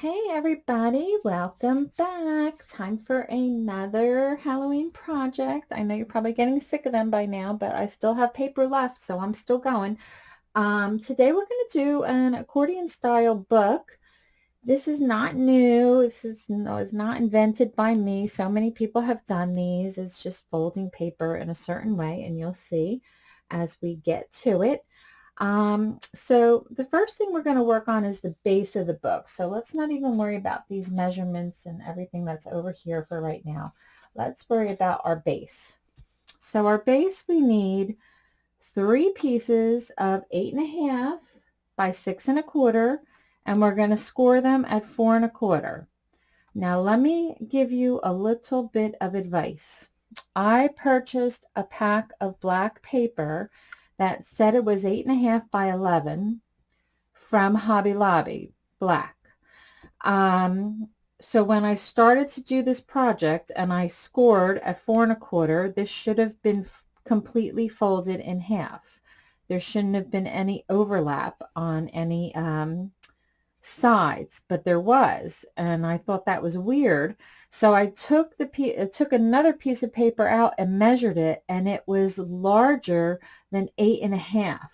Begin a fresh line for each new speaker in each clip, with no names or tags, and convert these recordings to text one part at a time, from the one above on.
Hey everybody, welcome back. Time for another Halloween project. I know you're probably getting sick of them by now, but I still have paper left, so I'm still going. Um, today we're going to do an accordion style book. This is not new. This is, no, is not invented by me. So many people have done these. It's just folding paper in a certain way, and you'll see as we get to it. Um, so the first thing we're going to work on is the base of the book. So let's not even worry about these measurements and everything that's over here for right now. Let's worry about our base. So our base, we need three pieces of eight and a half by six and a quarter, and we're going to score them at four and a quarter. Now let me give you a little bit of advice. I purchased a pack of black paper that said it was eight and a half by 11 from Hobby Lobby, black. Um, so when I started to do this project and I scored at four and a quarter, this should have been completely folded in half. There shouldn't have been any overlap on any um, sides, but there was, and I thought that was weird. So I took the uh, took another piece of paper out and measured it, and it was larger than eight and a half.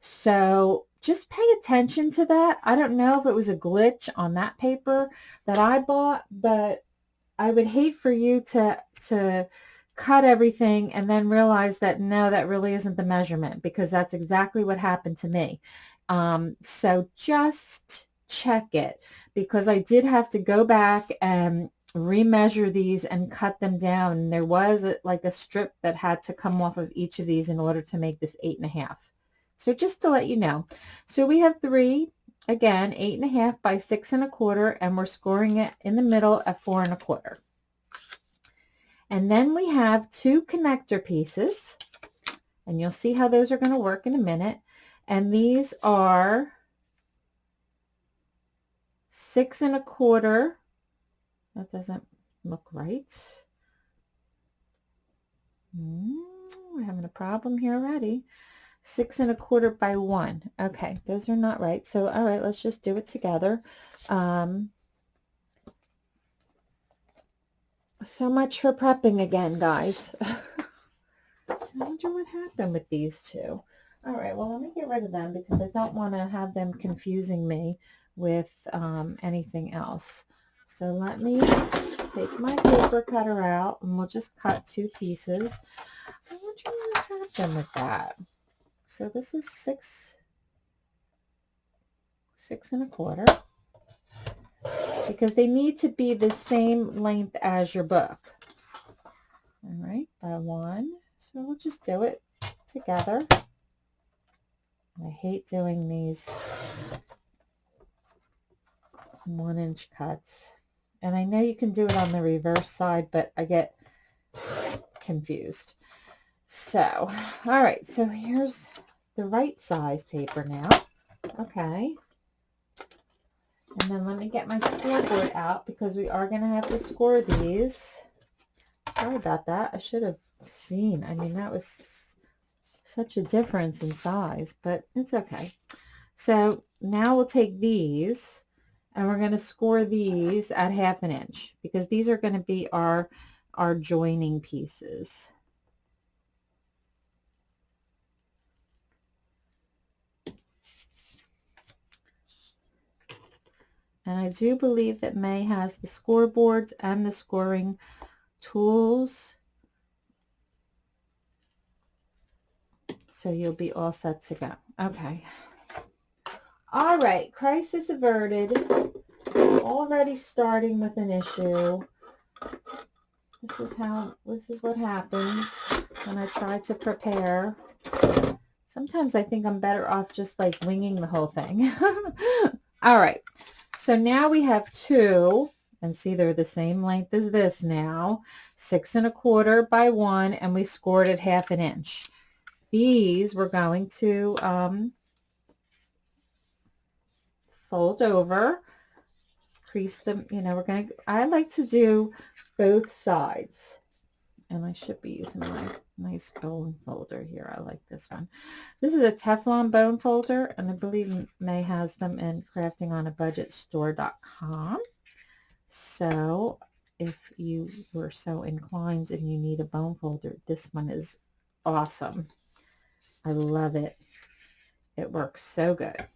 So just pay attention to that. I don't know if it was a glitch on that paper that I bought, but I would hate for you to to cut everything and then realize that no, that really isn't the measurement because that's exactly what happened to me. Um, so just check it because I did have to go back and remeasure these and cut them down. There was a, like a strip that had to come off of each of these in order to make this eight and a half. So just to let you know. So we have three, again, eight and a half by six and a quarter, and we're scoring it in the middle at four and a quarter. And then we have two connector pieces, and you'll see how those are going to work in a minute. And these are six and a quarter. That doesn't look right. Mm, we're having a problem here already. Six and a quarter by one. Okay, those are not right. So, all right, let's just do it together. Um, so much for prepping again, guys. I wonder what happened with these two. All right, well, let me get rid of them because I don't want to have them confusing me with um, anything else. So let me take my paper cutter out and we'll just cut two pieces. i want to what them with that. So this is six, six and a quarter because they need to be the same length as your book. All right, by one. So we'll just do it together. I hate doing these one inch cuts. And I know you can do it on the reverse side, but I get confused. So, all right, so here's the right size paper now. Okay. And then let me get my scoreboard out because we are going to have to score these. Sorry about that. I should have seen. I mean, that was such a difference in size, but it's okay. So now we'll take these and we're going to score these at half an inch because these are going to be our our joining pieces. And I do believe that May has the scoreboards and the scoring tools. So you'll be all set to go. Okay. All right, crisis averted. Already starting with an issue. This is how, this is what happens when I try to prepare. Sometimes I think I'm better off just like winging the whole thing. All right, so now we have two, and see they're the same length as this now, six and a quarter by one, and we scored at half an inch. These we're going to um, fold over, crease them, you know, we're going to, I like to do both sides. and I should be using my nice bone folder here. I like this one. This is a Teflon bone folder, and I believe May has them in craftingonabudgetstore.com. So if you were so inclined and you need a bone folder, this one is awesome. I love it. It works so good.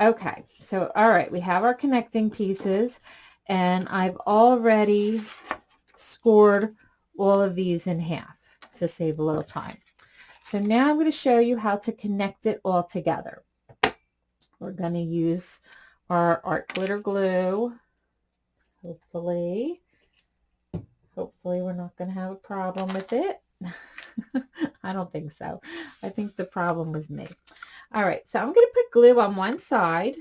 Okay, so all right, we have our connecting pieces and I've already scored all of these in half to save a little time. So now I'm going to show you how to connect it all together. We're going to use our art glitter glue. Hopefully, hopefully we're not going to have a problem with it. I don't think so. I think the problem was me. All right, so I'm going to put glue on one side.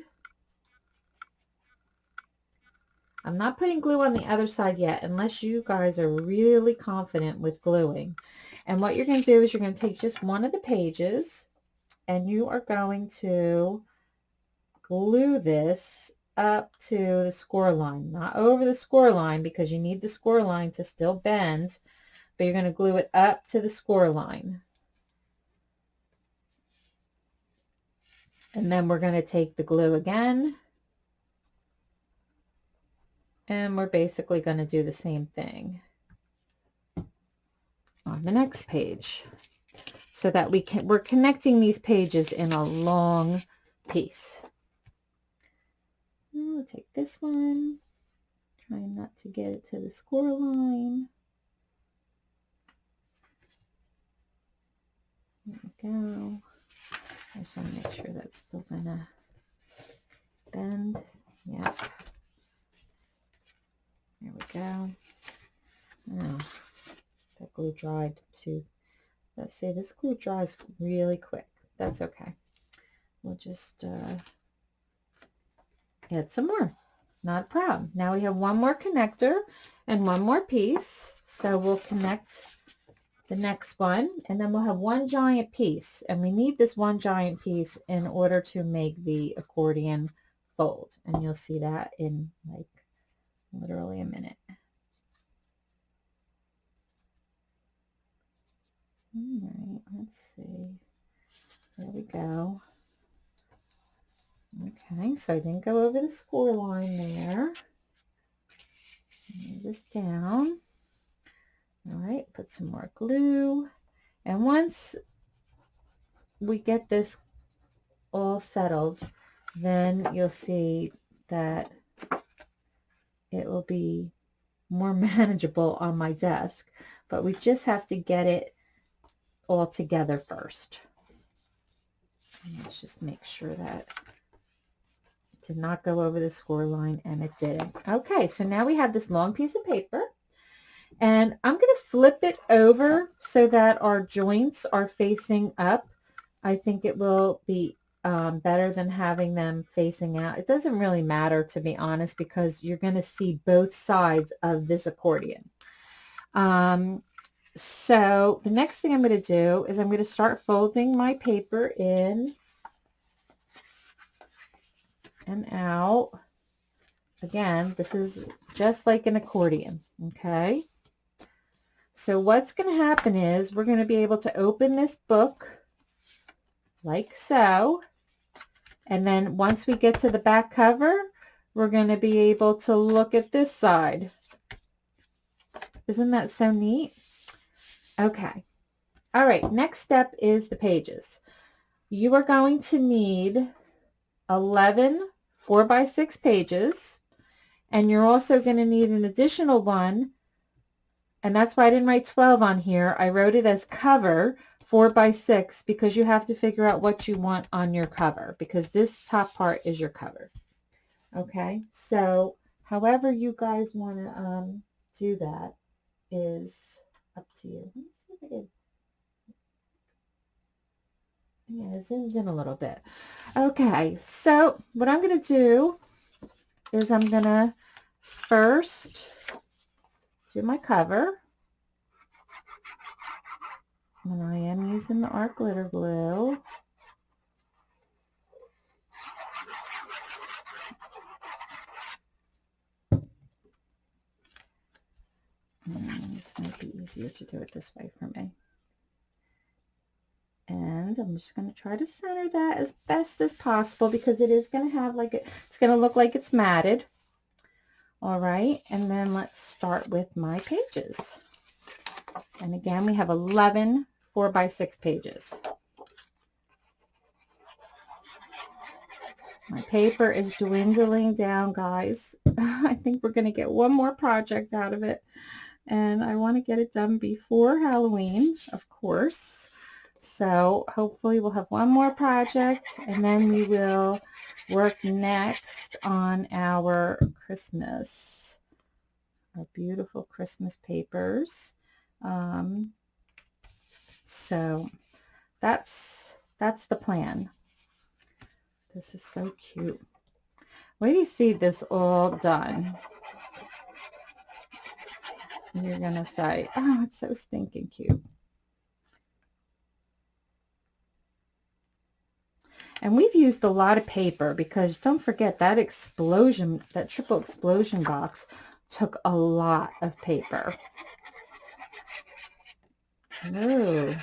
I'm not putting glue on the other side yet unless you guys are really confident with gluing. And what you're going to do is you're going to take just one of the pages and you are going to glue this up to the score line, not over the score line because you need the score line to still bend, but you're going to glue it up to the score line. And then we're going to take the glue again and we're basically going to do the same thing on the next page so that we can, we're connecting these pages in a long piece. I'll take this one, trying not to get it to the score line. There we go. I just want to make sure that's still gonna bend. Yep. There we go. Oh, that glue dried too. Let's see, this glue dries really quick. That's okay. We'll just uh, add some more. Not a problem. Now we have one more connector and one more piece. So we'll connect the next one and then we'll have one giant piece and we need this one giant piece in order to make the accordion fold and you'll see that in like literally a minute. All right, let's see. There we go. Okay, so I didn't go over the score line there. Move this down. All right, put some more glue. And once we get this all settled, then you'll see that it will be more manageable on my desk. But we just have to get it all together first. Let's just make sure that it did not go over the score line and it didn't. Okay, so now we have this long piece of paper and I'm going to flip it over so that our joints are facing up. I think it will be um, better than having them facing out. It doesn't really matter, to be honest, because you're going to see both sides of this accordion. Um, so the next thing I'm going to do is I'm going to start folding my paper in and out. Again, this is just like an accordion, okay? So what's going to happen is we're going to be able to open this book like so. And then once we get to the back cover, we're going to be able to look at this side. Isn't that so neat? Okay. All right, next step is the pages. You are going to need 11 4 by 6 pages, and you're also going to need an additional one, and that's why I didn't write 12 on here. I wrote it as cover four by six because you have to figure out what you want on your cover because this top part is your cover. Okay, so however you guys want to um, do that is up to you. Let me see if I. Yeah, zoomed in a little bit. Okay, so what I'm going to do is I'm going to first do my cover. And I am using the art glitter glue. And this might be easier easier to do it this way for me. And I'm just going to try to center that as best as possible because it is going to have like, a, it's going to look like it's matted. All right, and then let's start with my pages. And again, we have 11 4 by 6 pages. My paper is dwindling down, guys. I think we're going to get one more project out of it. And I want to get it done before Halloween, of course. So hopefully we'll have one more project and then we will work next on our Christmas, our beautiful Christmas papers. Um, so that's, that's the plan. This is so cute. Wait do you see this all done. You're going to say, oh, it's so stinking cute. And we've used a lot of paper because don't forget that explosion, that triple explosion box took a lot of paper. Oh,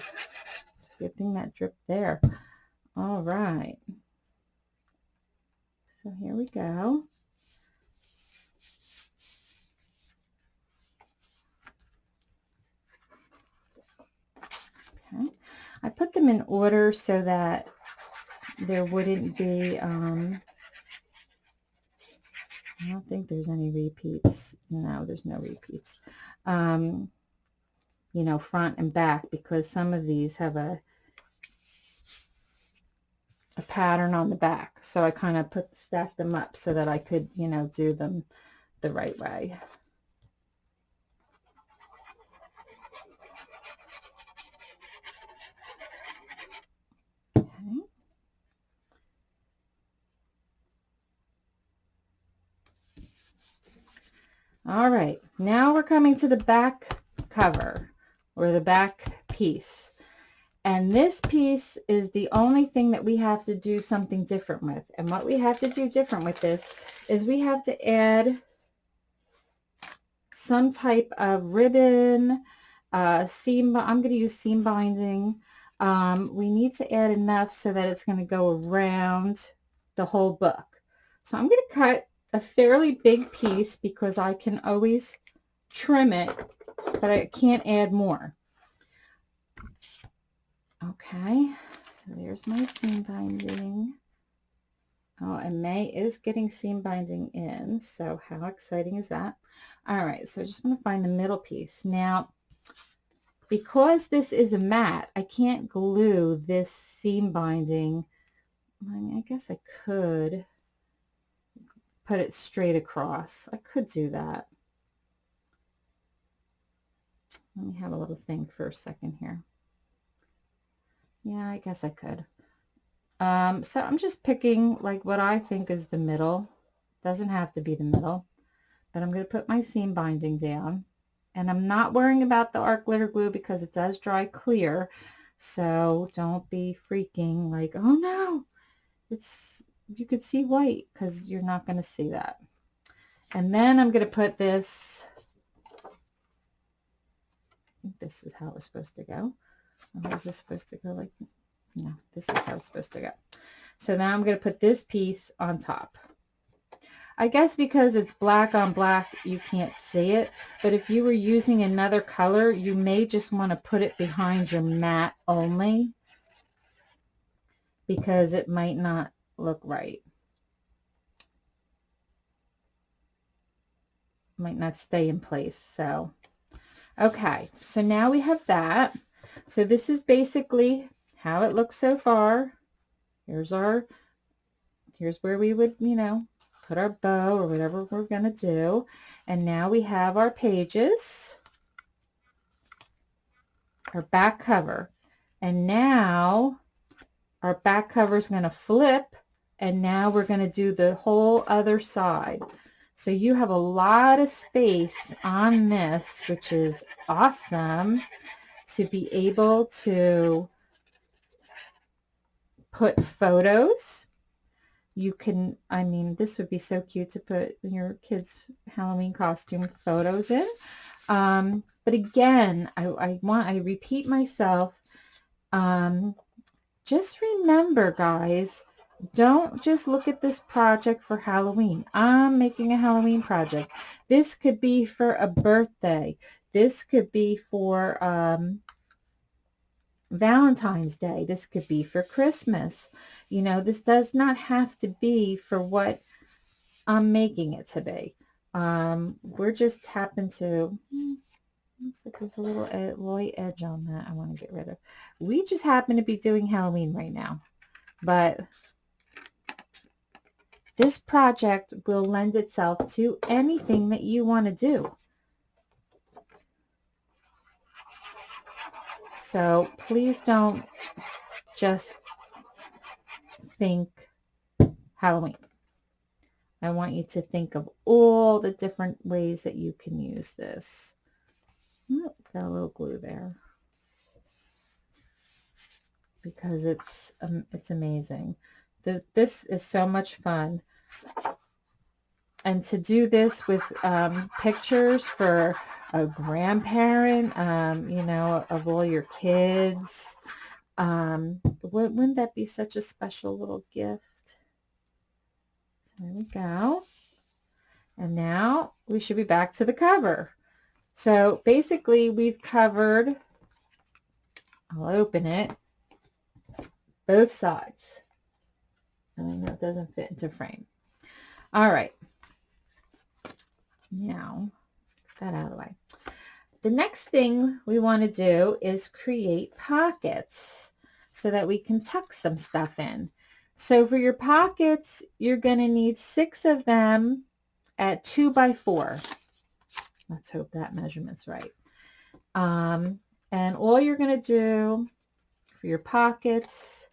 good thing that dripped there. All right. So here we go. Okay. I put them in order so that there wouldn't be, um, I don't think there's any repeats. No, there's no repeats. Um, you know, front and back because some of these have a a pattern on the back. So I kind of put stack them up so that I could, you know, do them the right way. All right, now we're coming to the back cover or the back piece. And this piece is the only thing that we have to do something different with. And what we have to do different with this is we have to add some type of ribbon, uh, seam, I'm going to use seam binding. Um, we need to add enough so that it's going to go around the whole book. So I'm going to cut a fairly big piece because I can always trim it, but I can't add more. Okay, so there's my seam binding. Oh, and May is getting seam binding in, so how exciting is that? All right, so I just want to find the middle piece. Now, because this is a mat, I can't glue this seam binding. I mean, I guess I could put it straight across. I could do that. Let me have a little think for a second here. Yeah, I guess I could. Um, so I'm just picking like what I think is the middle. Doesn't have to be the middle. But I'm going to put my seam binding down. And I'm not worrying about the art glitter glue because it does dry clear. So don't be freaking like, oh no, it's you could see white because you're not going to see that. And then I'm going to put this, this is how it was supposed to go. How is this supposed to go like, no, this is how it's supposed to go. So now I'm going to put this piece on top. I guess because it's black on black, you can't see it. But if you were using another color, you may just want to put it behind your mat only because it might not look right. Might not stay in place. So, okay. So now we have that. So this is basically how it looks so far. Here's our, here's where we would, you know, put our bow or whatever we're going to do. And now we have our pages, our back cover. And now our back cover is going to flip and now we're going to do the whole other side. So you have a lot of space on this, which is awesome to be able to put photos. You can, I mean, this would be so cute to put your kids' Halloween costume photos in. Um, but again, I, I want, I repeat myself, um, just remember guys, don't just look at this project for Halloween. I'm making a Halloween project. This could be for a birthday. This could be for um, Valentine's Day. This could be for Christmas. You know, this does not have to be for what I'm making it to be. Um, we're just happen to, hmm, looks like there's a little ed light edge on that I want to get rid of. We just happen to be doing Halloween right now. But this project will lend itself to anything that you want to do. So please don't just think Halloween. I want you to think of all the different ways that you can use this. Oh, got a little glue there because it's um, it's amazing. This is so much fun. And to do this with um, pictures for a grandparent, um, you know, of all your kids, um, wouldn't that be such a special little gift? So there we go. And now we should be back to the cover. So basically we've covered, I'll open it, both sides. And that doesn't fit into frame. All right. Now, that out of the way. The next thing we want to do is create pockets so that we can tuck some stuff in. So for your pockets, you're going to need six of them at two by four. Let's hope that measurement's right. Um, and all you're going to do for your pockets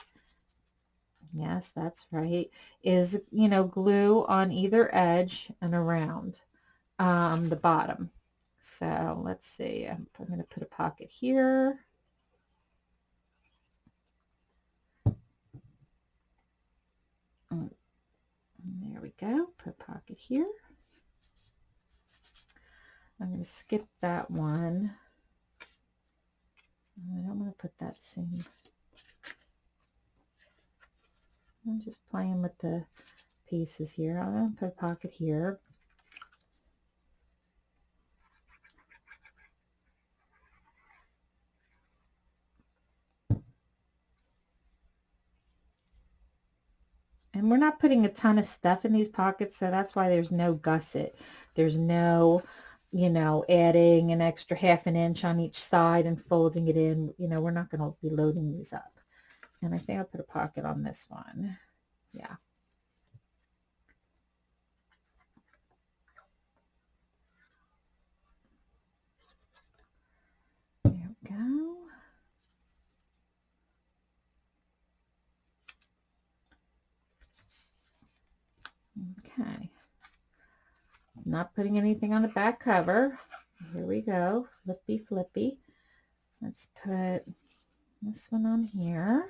yes, that's right, is, you know, glue on either edge and around um, the bottom. So let's see, I'm, I'm going to put a pocket here. Mm, there we go, put a pocket here. I'm going to skip that one. I don't want to put that same I'm just playing with the pieces here. I'm going to put a pocket here. And we're not putting a ton of stuff in these pockets, so that's why there's no gusset. There's no, you know, adding an extra half an inch on each side and folding it in. You know, we're not going to be loading these up. And I think I'll put a pocket on this one. Yeah. There we go. Okay. Not putting anything on the back cover. Here we go. Flippy, flippy. Let's put this one on here.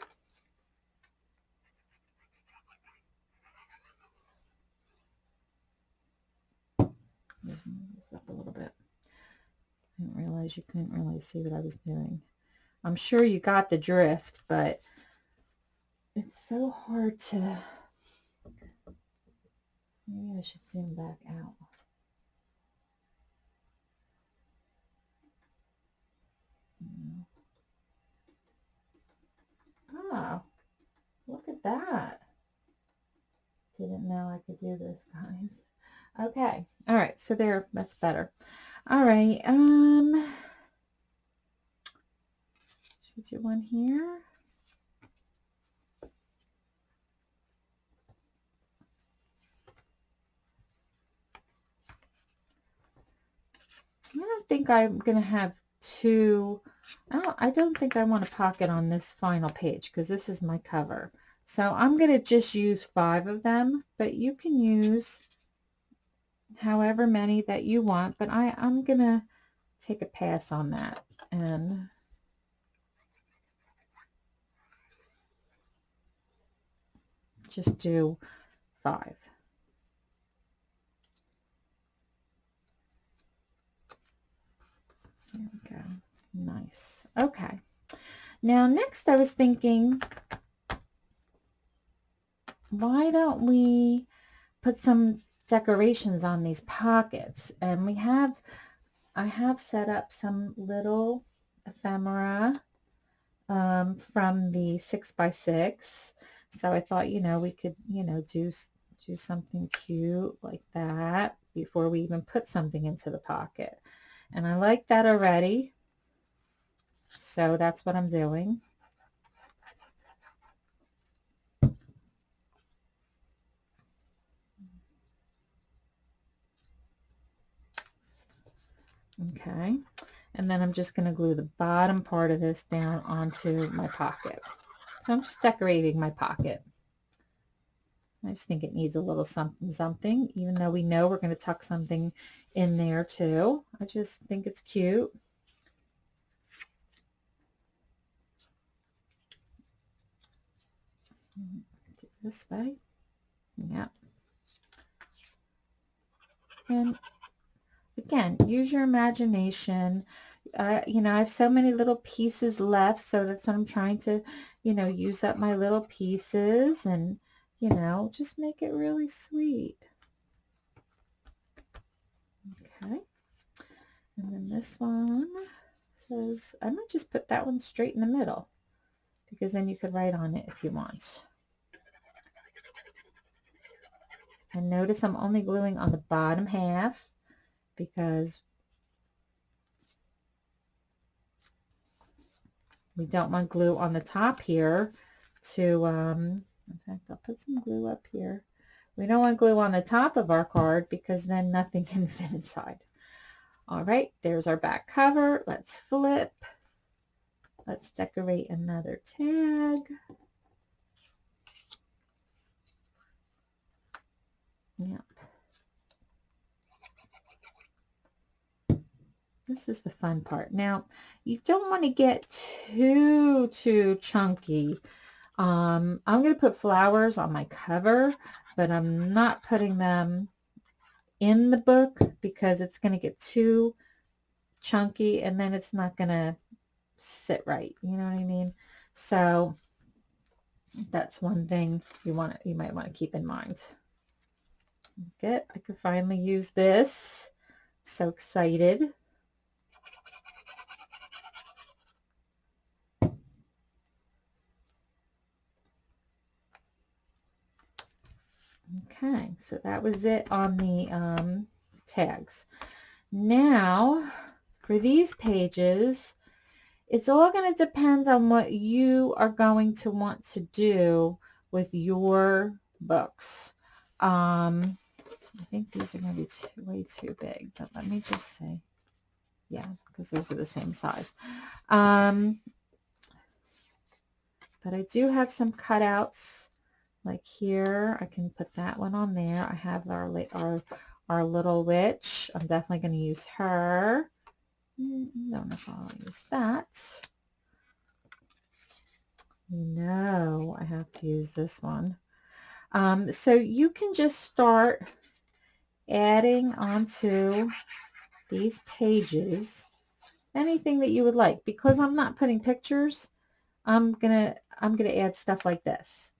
Just move this up a little bit. I didn't realize you couldn't really see what I was doing. I'm sure you got the drift, but it's so hard to... Maybe I should zoom back out. Oh, look at that. Didn't know I could do this, guys. Okay. All right. So there, that's better. All right. Um, should do one here? I don't think I'm going to have two. I don't, I don't think I want a pocket on this final page because this is my cover. So I'm going to just use five of them, but you can use however many that you want, but I, I'm going to take a pass on that and just do five. There we go. Nice. Okay. Now, next I was thinking, why don't we put some decorations on these pockets? And we have, I have set up some little ephemera um, from the six by six. So I thought, you know, we could, you know, do, do something cute like that before we even put something into the pocket. And I like that already. So that's what I'm doing. Okay. And then I'm just going to glue the bottom part of this down onto my pocket. So I'm just decorating my pocket. I just think it needs a little something something, even though we know we're going to tuck something in there too. I just think it's cute. This way. Yeah. And again, use your imagination. Uh, you know, I have so many little pieces left, so that's what I'm trying to, you know, use up my little pieces and, you know, just make it really sweet. Okay. And then this one says, I might just put that one straight in the middle because then you could write on it if you want. And notice I'm only gluing on the bottom half because we don't want glue on the top here to, um, in fact, I'll put some glue up here. We don't want glue on the top of our card because then nothing can fit inside. All right, there's our back cover. Let's flip. Let's decorate another tag. Yep. This is the fun part. Now, you don't want to get too, too chunky. Um, I'm going to put flowers on my cover, but I'm not putting them in the book because it's going to get too chunky and then it's not going to sit right. You know what I mean? So that's one thing you want you might want to keep in mind. Good. I could finally use this. so excited. Okay, so that was it on the um, tags. Now, for these pages, it's all going to depend on what you are going to want to do with your books. Um, I think these are going to be too, way too big, but let me just say, yeah, because those are the same size. Um, but I do have some cutouts like here. I can put that one on there. I have our, our, our little witch. I'm definitely going to use her. I don't know if I'll use that. No, I have to use this one. Um, so you can just start adding onto these pages anything that you would like. Because I'm not putting pictures, I'm gonna I'm gonna add stuff like this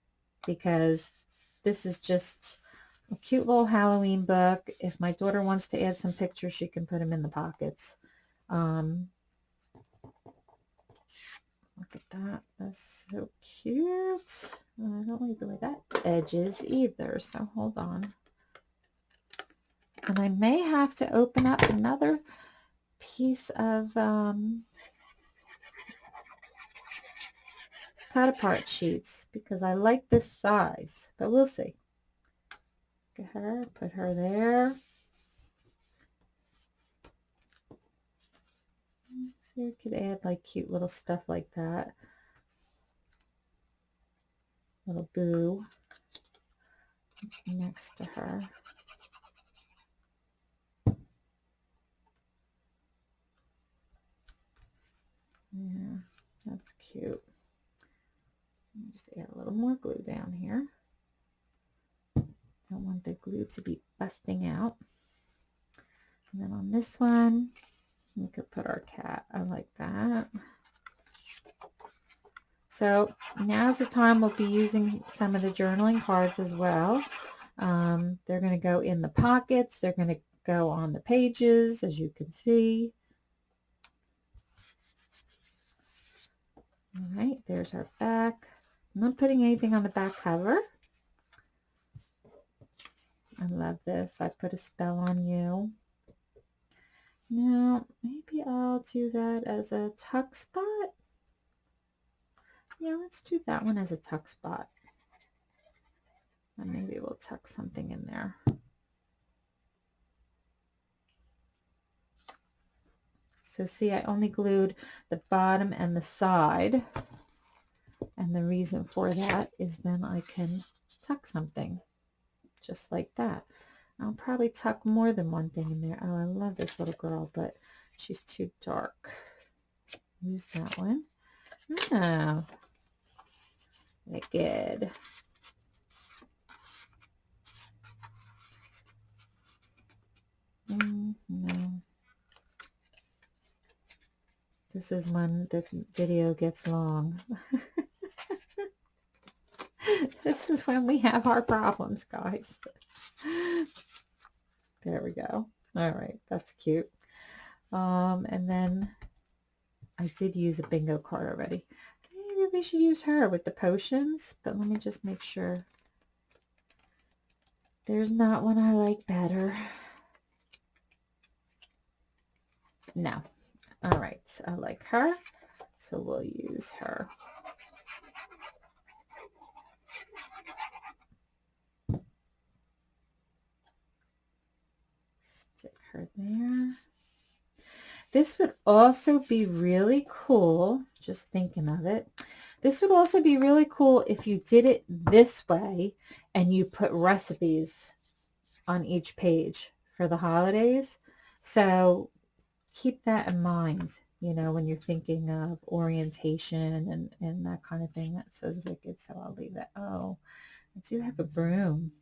because this is just a cute little Halloween book. If my daughter wants to add some pictures, she can put them in the pockets. Um, look at that. That's so cute. I don't like the way that edges either, so hold on. And I may have to open up another piece of um, cut apart sheets because I like this size, but we'll see. Get her, put her there. So you could add like cute little stuff like that. Little boo next to her. Yeah, that's cute. Just add a little more glue down here. Don't want the glue to be busting out. And then on this one, We could put our cat. I like that. So now's the time we'll be using some of the journaling cards as well. Um, they're going to go in the pockets. They're going to go on the pages, as you can see. All right, there's our back. I'm not putting anything on the back cover. I love this. I put a spell on you. Now, maybe I'll do that as a tuck spot. Yeah, let's do that one as a tuck spot. And maybe we'll tuck something in there. So see, I only glued the bottom and the side. And the reason for that is then I can tuck something just like that. I'll probably tuck more than one thing in there. Oh, I love this little girl, but she's too dark. Use that one. Oh, good. Mm, no. This is when the video gets long. this is when we have our problems, guys. There we go. All right, that's cute. Um, and then I did use a bingo card already. Maybe we should use her with the potions, but let me just make sure. There's not one I like better. No, all right, I like her, so we'll use her. Stick her there. This would also be really cool, just thinking of it. This would also be really cool if you did it this way and you put recipes on each page for the holidays. So keep that in mind, you know, when you're thinking of orientation and, and that kind of thing. That says wicked, so I'll leave that. Oh, I do have a broom.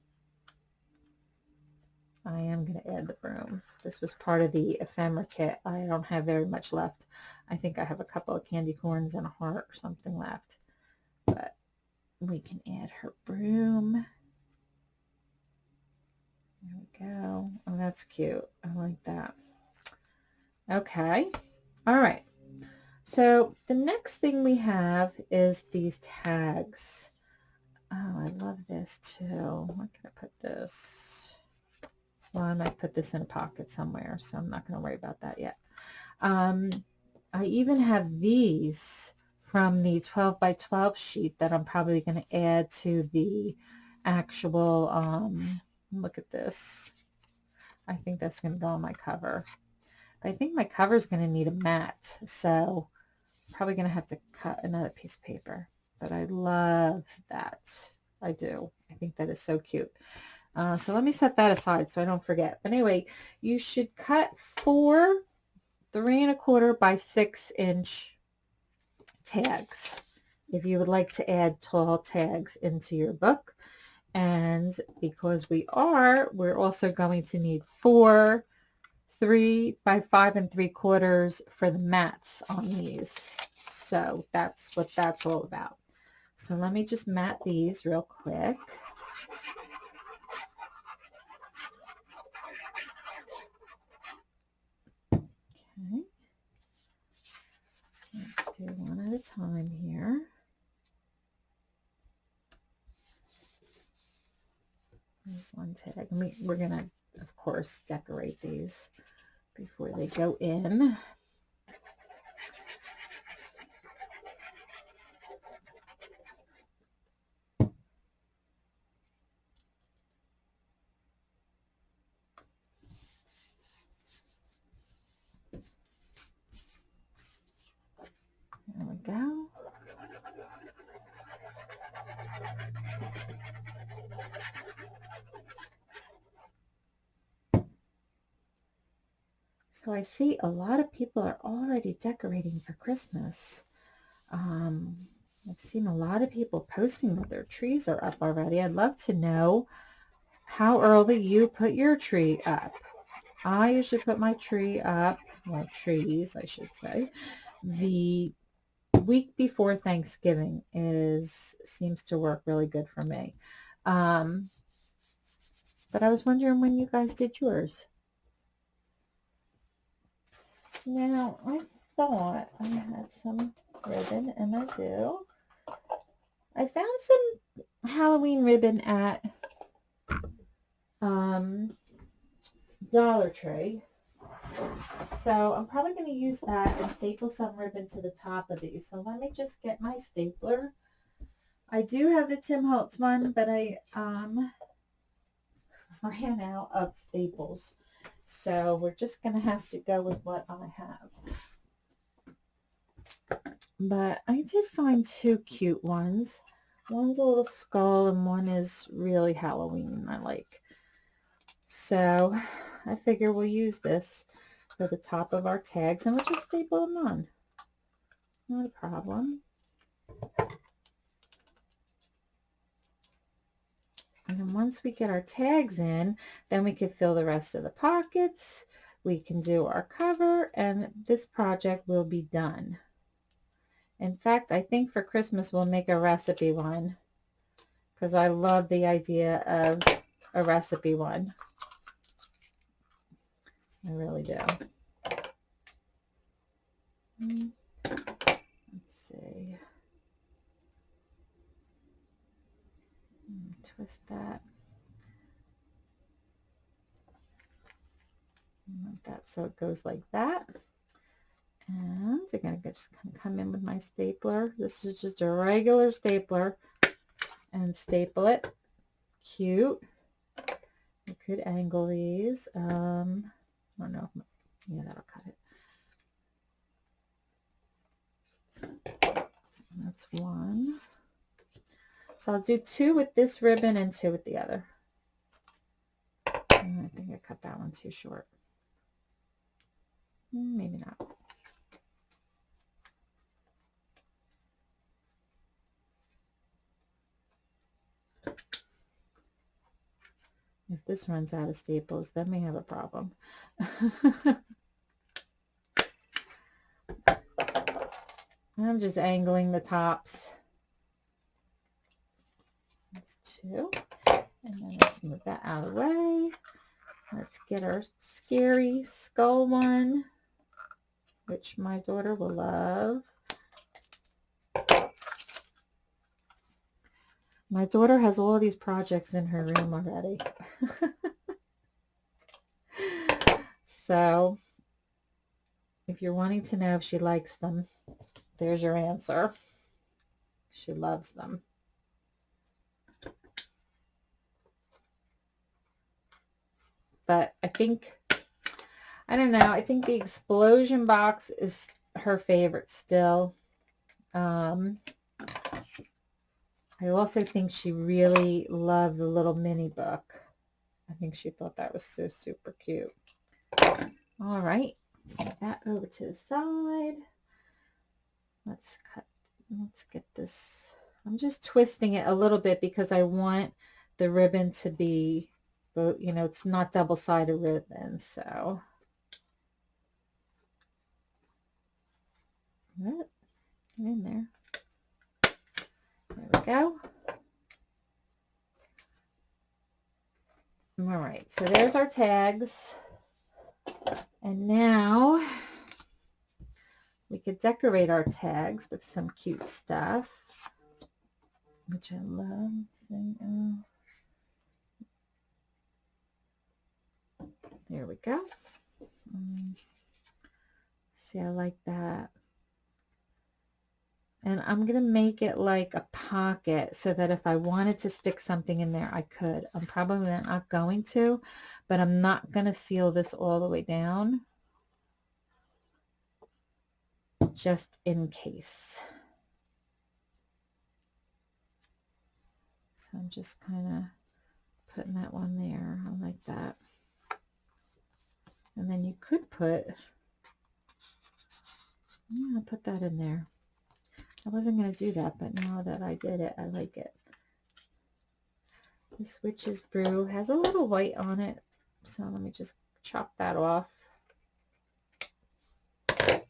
I am going to add the broom. This was part of the ephemera kit. I don't have very much left. I think I have a couple of candy corns and a heart or something left. But we can add her broom. There we go. Oh, that's cute. I like that. Okay. All right. So the next thing we have is these tags. Oh, I love this too. Where can I put this? Well, I might put this in a pocket somewhere, so I'm not going to worry about that yet. Um, I even have these from the 12 by 12 sheet that I'm probably going to add to the actual, um, look at this. I think that's going to go on my cover. I think my cover is going to need a mat, so I'm probably going to have to cut another piece of paper. But I love that. I do. I think that is so cute. Uh, so let me set that aside so I don't forget. But anyway, you should cut four three and a quarter by six inch tags if you would like to add tall tags into your book. And because we are, we're also going to need four three by five and three quarters for the mats on these. So that's what that's all about. So let me just mat these real quick. Okay. Let's do one at a time here. There's one tag. We, we're going to, of course, decorate these before they go in. There we go. So I see a lot of people are already decorating for Christmas. Um, I've seen a lot of people posting that their trees are up already. I'd love to know how early you put your tree up. I usually put my tree up, my trees, I should say, the week before Thanksgiving is seems to work really good for me. Um, but I was wondering when you guys did yours. Now, I thought I had some ribbon, and I do. I found some Halloween ribbon at um, Dollar Tree. So I'm probably going to use that and staple some ribbon to the top of these. So let me just get my stapler. I do have the Tim Holtz one, but I um, ran out of staples. So we're just going to have to go with what I have. But I did find two cute ones. One's a little skull and one is really Halloween I like. So I figure we'll use this for the top of our tags and we'll just staple them on. Not a problem. And then once we get our tags in, then we can fill the rest of the pockets. We can do our cover and this project will be done. In fact, I think for Christmas we'll make a recipe one because I love the idea of a recipe one. I really do. Hmm. Let's see. Hmm, twist that. Like that so it goes like that. And I'm going to just come in with my stapler. This is just a regular stapler and staple it. Cute. I could angle these. Um, I don't know. Yeah, that'll cut it. That's one. So I'll do two with this ribbon and two with the other. And I think I cut that one too short. Hmm, maybe not. If this runs out of staples, then we have a problem. I'm just angling the tops. And then let's move that out of the way. Let's get our scary skull one, which my daughter will love. My daughter has all these projects in her room already. so if you're wanting to know if she likes them, there's your answer. She loves them. But I think, I don't know, I think the explosion box is her favorite still. Um, I also think she really loved the little mini book. I think she thought that was so super cute. All right, let's move that over to the side. Let's cut, let's get this. I'm just twisting it a little bit because I want the ribbon to be, you know, it's not double-sided ribbon, so. Get in there. There we go. All right, so there's our tags. And now we could decorate our tags with some cute stuff, which I love. Uh, There we go. Um, see, I like that and I'm going to make it like a pocket so that if I wanted to stick something in there, I could. I'm probably not going to, but I'm not going to seal this all the way down just in case. So I'm just kind of putting that one there. I like that. And then you could put, yeah, put that in there. I wasn't going to do that, but now that I did it, I like it. This Witch's Brew has a little white on it. So let me just chop that off. I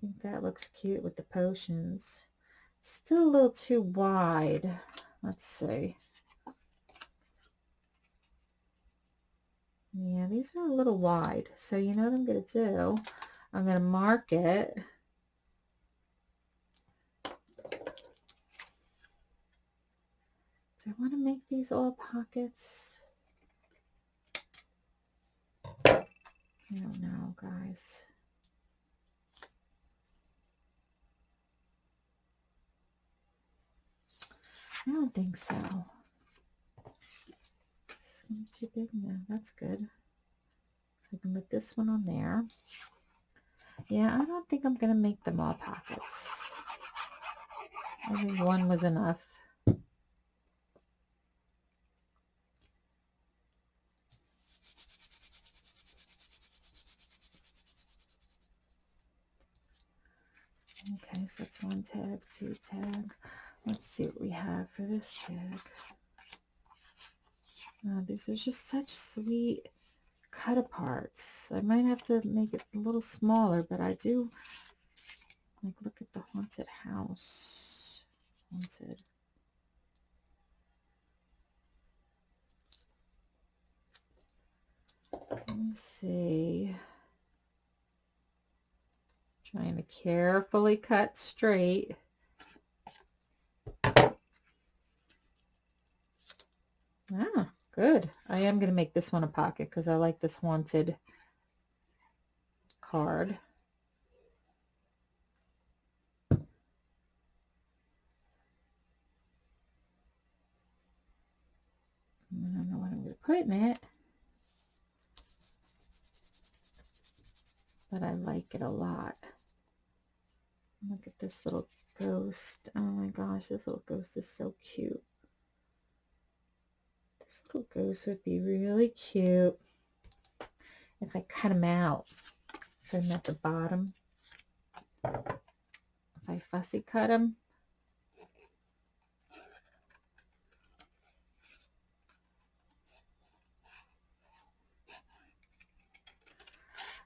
think that looks cute with the potions. Still a little too wide. Let's see. Yeah, these are a little wide. So you know what I'm going to do? I'm going to mark it. Do I want to make these all pockets? I don't know, guys. I don't think so. Is too big now. That's good. So I can put this one on there. Yeah, I don't think I'm going to make them all pockets. I think one was enough. Okay, so that's one tag, two tag. Let's see what we have for this tag. Oh, these are just such sweet cut aparts. I might have to make it a little smaller, but I do like look at the haunted house. Haunted. Let's see. Trying to carefully cut straight. Ah, good. I am going to make this one a pocket because I like this wanted card. I don't know what I'm going to put in it. But I like it a lot. Look at this little ghost. Oh my gosh, this little ghost is so cute. This little ghost would be really cute if I cut him out. Put him at the bottom. If I fussy cut him.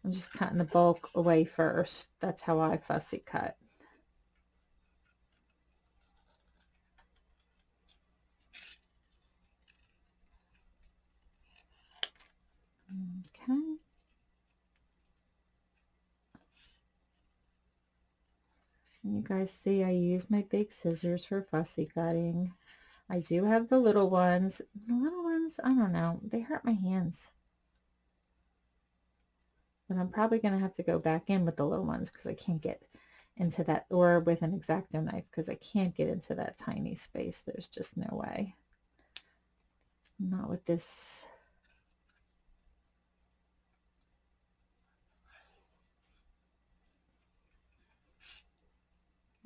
I'm just cutting the bulk away first. That's how I fussy cut. Okay. And you guys see I use my big scissors for fussy cutting. I do have the little ones. The little ones, I don't know, they hurt my hands. But I'm probably going to have to go back in with the little ones because I can't get into that, or with an X-Acto knife because I can't get into that tiny space. There's just no way. Not with this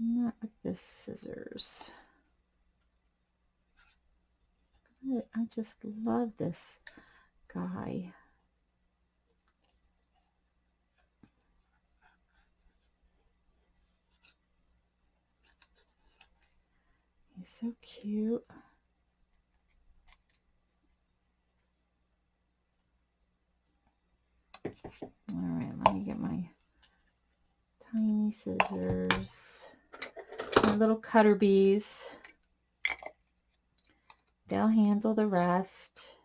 Not with this scissors. I just love this guy. He's so cute. All right, let me get my tiny scissors my little cutter bees. They'll handle the rest.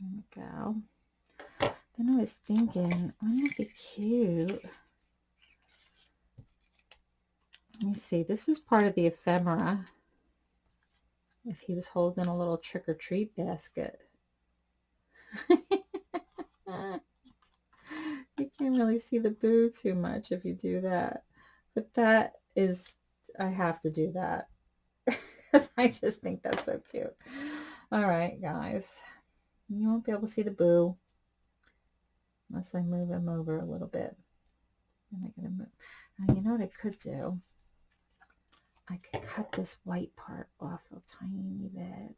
There we go. Then I was thinking, wouldn't it be cute? Let me see. This was part of the ephemera if he was holding a little trick-or-treat basket. you can't really see the boo too much if you do that. But that is, I have to do that. Because I just think that's so cute. All right, guys. You won't be able to see the boo. Unless I move him over a little bit. Am I to move? Now, you know what I could do? I could cut this white part off a tiny bit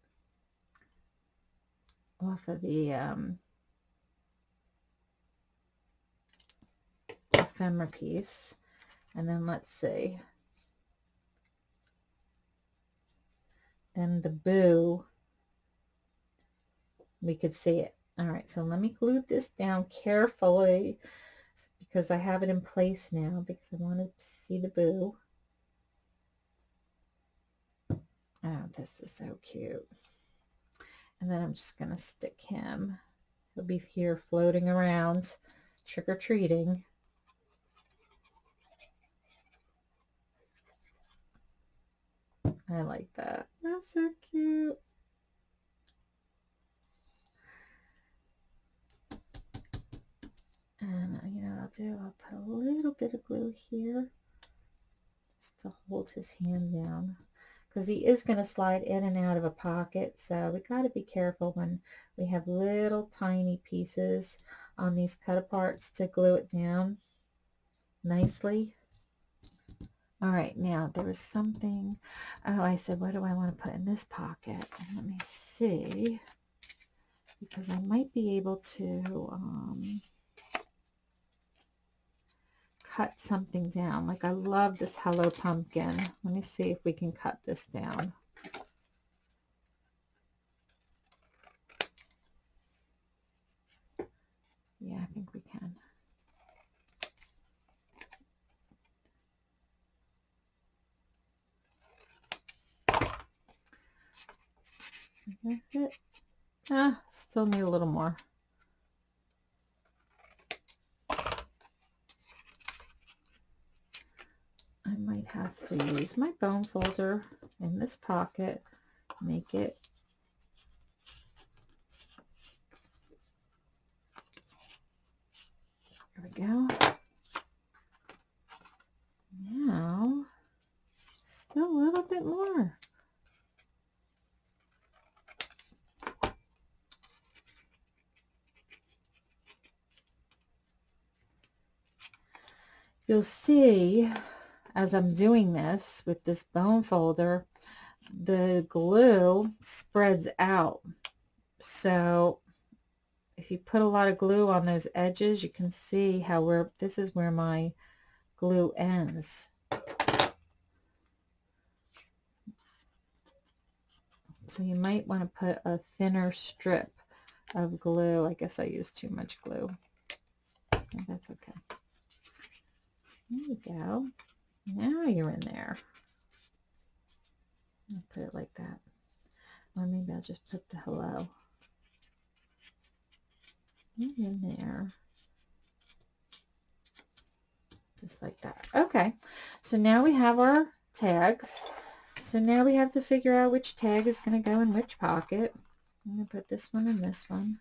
off of the um, ephemera piece. And then let's see. Then the boo, we could see it. All right, so let me glue this down carefully because I have it in place now because I want to see the boo. Oh, this is so cute. And then I'm just going to stick him. He'll be here floating around, trick-or-treating. I like that. That's so cute. And uh, you know I'll do? I'll put a little bit of glue here just to hold his hand down because he is going to slide in and out of a pocket. So we got to be careful when we have little tiny pieces on these cut aparts to glue it down nicely. All right, now there was something, oh, I said, what do I want to put in this pocket? Let me see, because I might be able to um, cut something down. Like I love this Hello Pumpkin. Let me see if we can cut this down. Yeah, I think we can. That's it. Ah, still need a little more. I might have to use my bone folder in this pocket, make it There we go. Now, still a little bit more. You'll see as I'm doing this with this bone folder, the glue spreads out. So if you put a lot of glue on those edges, you can see how where this is where my glue ends. So you might want to put a thinner strip of glue. I guess I used too much glue. That's okay. There we go. Now you're in there. I'll put it like that. Or maybe I'll just put the hello. You're in there. Just like that. Okay. So now we have our tags. So now we have to figure out which tag is going to go in which pocket. I'm going to put this one in this one.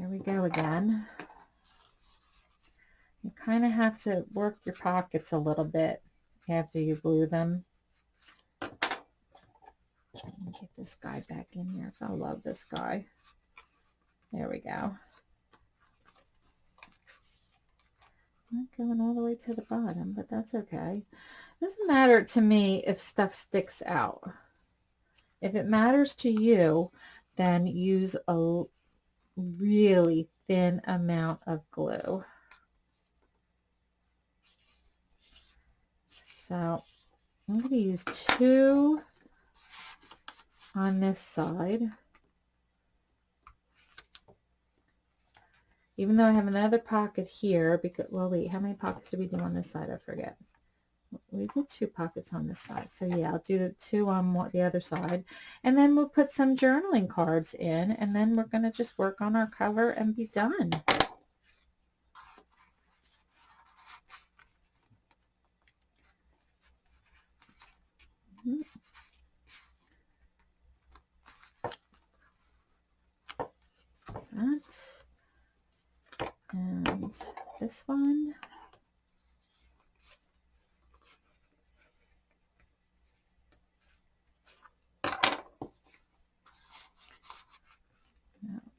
There we go again. You kind of have to work your pockets a little bit after you glue them. Get this guy back in here because I love this guy. There we go. Not going all the way to the bottom, but that's okay. It Doesn't matter to me if stuff sticks out. If it matters to you, then use a really thin amount of glue. So I'm going to use two on this side. Even though I have another pocket here, because, well, wait, how many pockets did we do on this side? I forget we did two pockets on this side. So yeah, I'll do the two on the other side. And then we'll put some journaling cards in and then we're going to just work on our cover and be done. Mm-hmm. That. And this one.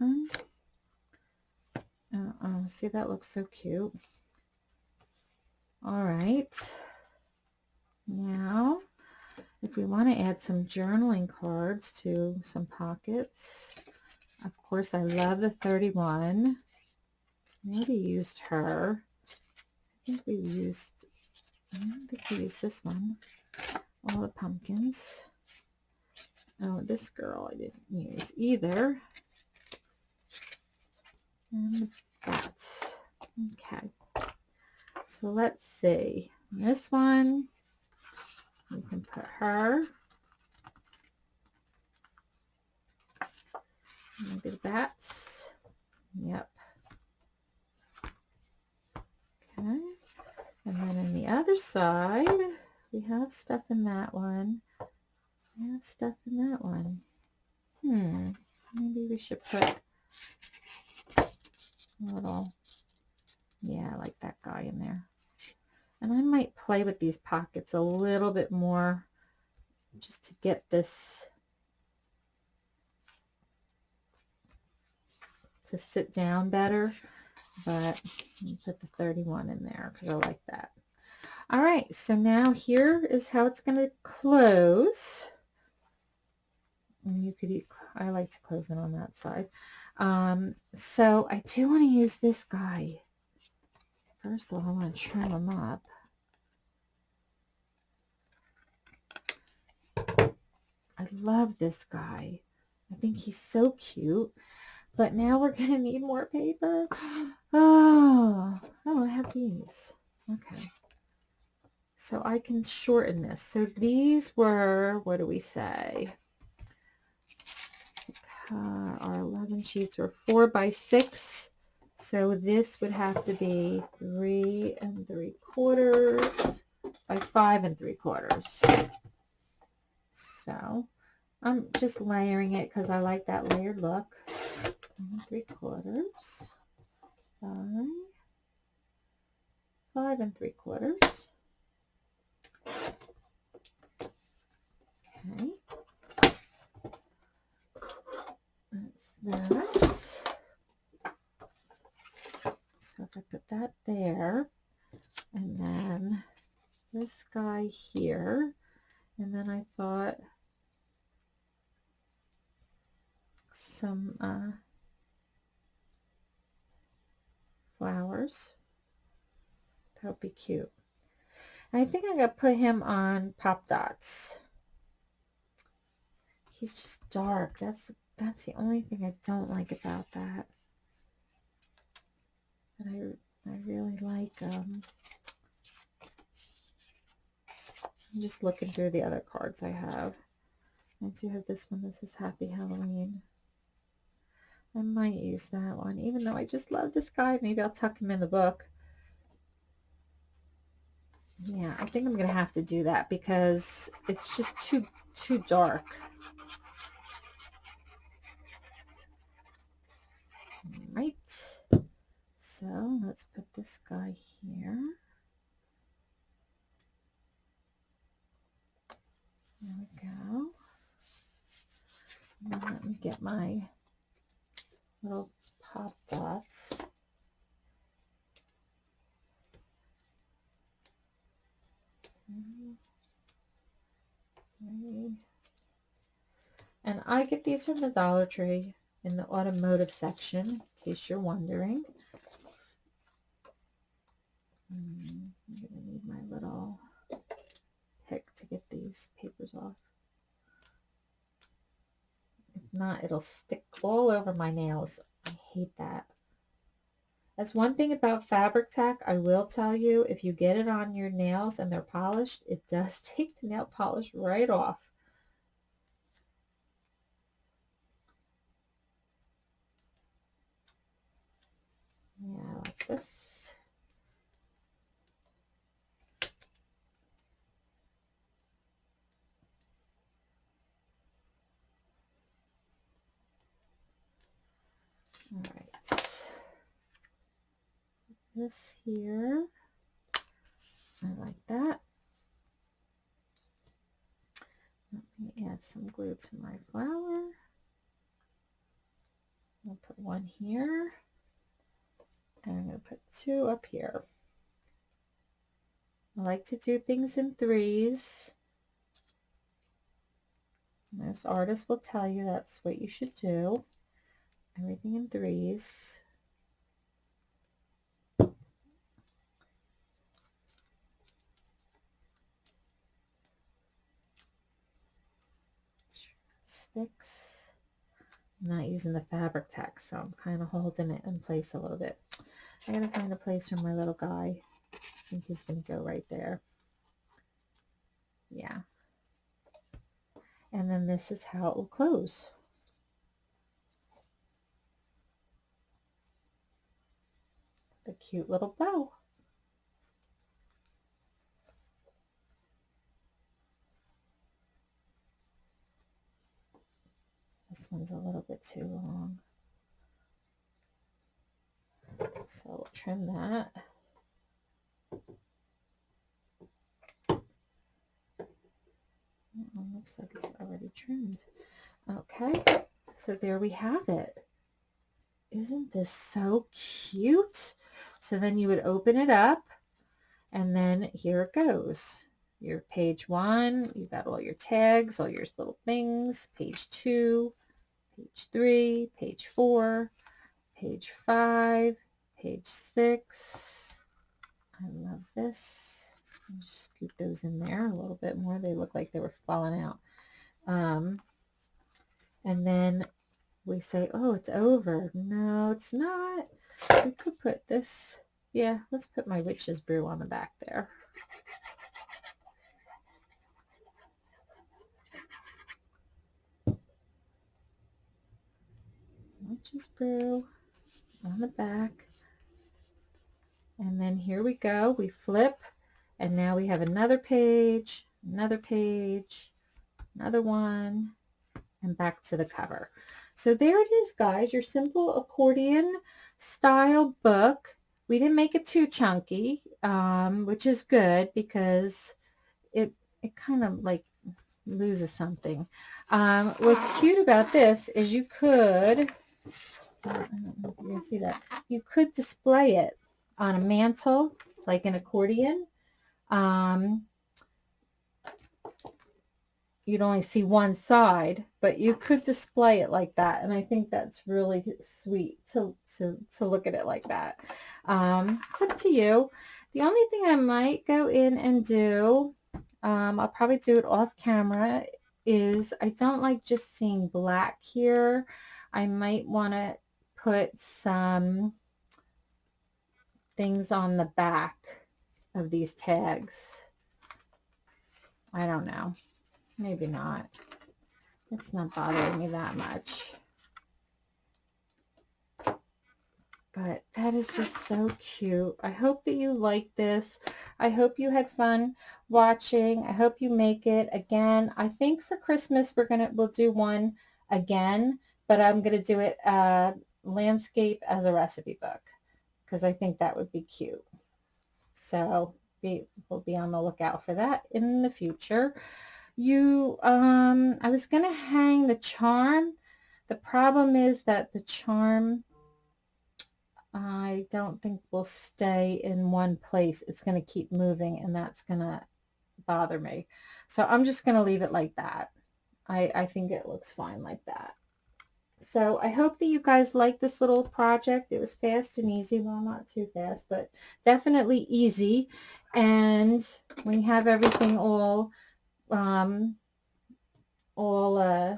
One. Uh, oh, see, that looks so cute. All right. Now, if we want to add some journaling cards to some pockets, Of course, I love the 31. Maybe used her. I think we used, I think we used this one. All the pumpkins. Oh, this girl I didn't use either. And the bats. Okay. So let's see. This one, we can put her. Maybe the bats. Yep. Okay. And then on the other side, we have stuff in that one. We have stuff in that one. Hmm. Maybe we should put little, yeah, I like that guy in there. And I might play with these pockets a little bit more just to get this to sit down better. But put the 31 in there because I like that. All right, so now here is how it's going to close. And you could, I like to close it on that side. Um, so I do want to use this guy. First of all, I want to trim him up. I love this guy. I think he's so cute. But now we're going to need more paper. Oh, oh, I have these. Okay. So I can shorten this. So these were, what do we say? Uh, our 11 sheets were 4 by 6. So this would have to be 3 and 3 quarters by 5 and 3 quarters. So I'm just layering it because I like that layered look. And 3 quarters by five and three quarters. Okay. That's that. So if I put that there, and then this guy here, and then I thought some uh, flowers. That would be cute. I think I'm going to put him on Pop Dots. He's just dark. That's that's the only thing I don't like about that. But I, I really like, um, I'm just looking through the other cards I have. I do have this one. This is Happy Halloween. I might use that one, even though I just love this guy. Maybe I'll tuck him in the book. Yeah, I think I'm going to have to do that because it's just too, too dark. Right. So let's put this guy here. There we go. And let me get my little pop dots. And I get these from the Dollar Tree in the automotive section, in case you're wondering. Hmm, I'm going to need my little pick to get these papers off If not, it'll stick all over my nails. I hate that. That's one thing about Fabri-Tac. I will tell you, if you get it on your nails and they're polished, it does take the nail polish right off. Yeah, like this. All right. This here, I like that. Let me add some glue to my flower. I'll put one here. And I'm going to put two up here. I like to do things in threes. Most artists will tell you that's what you should do. everything in threes. Sticks. I'm not using the Fabri-Tac, so I'm kind of holding it in place a little bit. I gotta find a place for my little guy. I think he's gonna go right there. Yeah. And then this is how it will close. The cute little bow. This one's a little bit too long. So we'll trim that. Oh, looks like it's already trimmed. Okay, so there we have it. Isn't this so cute? So then you would open it up and then here it goes. Your page one, you've got all your tags, all your little things. Page two, page three, page four, page five, page six. I love this. Just scoot those in there a little bit more. They look like they were falling out. Um, and then we say, oh, it's over. No, it's not. We could put this, yeah, let's put my witch's brew on the back there. Witch's brew on the back. And then here we go. We flip and now we have another page, another page, another one, and back to the cover. So there it is, guys, your simple accordion style book. We didn't make it too chunky, um, which is good because it, it kind of like loses something. Um, what's cute about this is you could, You see that, you could display it on a mantle like an accordion. Um, you'd only see one side, but you could display it like that. And I think that's really sweet to, to, to look at it like that. Um, it's up to you. The only thing I might go in and do, um, I'll probably do it off camera, is I don't like just seeing black here. I might want to put some things on the back of these tags. I don't know. Maybe not. It's not bothering me that much. But that is just so cute. I hope that you like this. I hope you had fun watching. I hope you make it. Again, I think for Christmas we're gonna we'll do one again, but I'm gonna do it uh, landscape as a recipe book because I think that would be cute. So be, we'll be on the lookout for that in the future. You, um, I was going to hang the charm. The problem is that the charm, I don't think will stay in one place. It's going to keep moving and that's going to bother me. So I'm just going to leave it like that. I, I think it looks fine like that. So I hope that you guys like this little project. It was fast and easy. Well, not too fast, but definitely easy. And when you have everything all, um, all uh,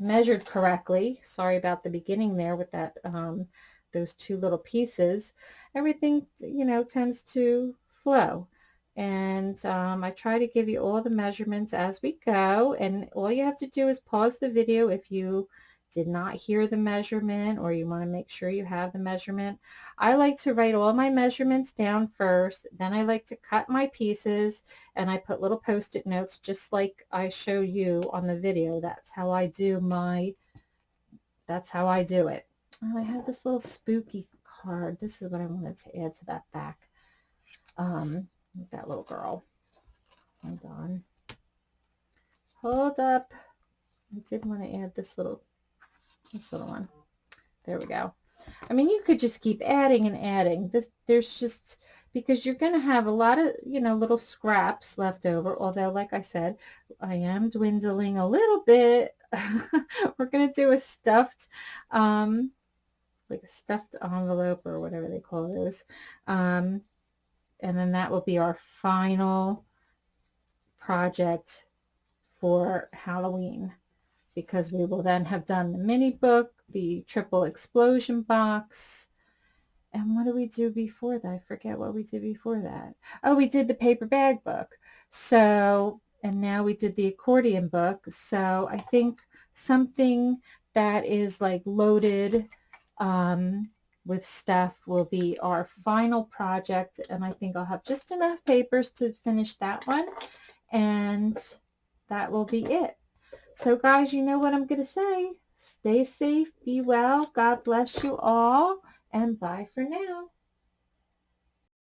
measured correctly, sorry about the beginning there with that, um, those two little pieces, everything, you know, tends to flow. And um, I try to give you all the measurements as we go. And all you have to do is pause the video if you did not hear the measurement or you want to make sure you have the measurement. I like to write all my measurements down first. Then I like to cut my pieces and I put little post-it notes just like I show you on the video. That's how I do my, that's how I do it. Oh, I have this little spooky card. This is what I wanted to add to that back. Um, that little girl. Hold on. Hold up. I did want to add this little this little one. There we go. I mean, you could just keep adding and adding. This, there's just, because you're going to have a lot of, you know, little scraps left over. Although, like I said, I am dwindling a little bit. We're going to do a stuffed, um, like a stuffed envelope or whatever they call those. Um, and then that will be our final project for Halloween because we will then have done the mini book, the triple explosion box. And what do we do before that? I forget what we did before that. Oh, we did the paper bag book. So, and now we did the accordion book. So I think something that is like loaded um, with stuff will be our final project. And I think I'll have just enough papers to finish that one. And that will be it. So guys, you know what I'm going to say. Stay safe, be well, God bless you all, and bye for now.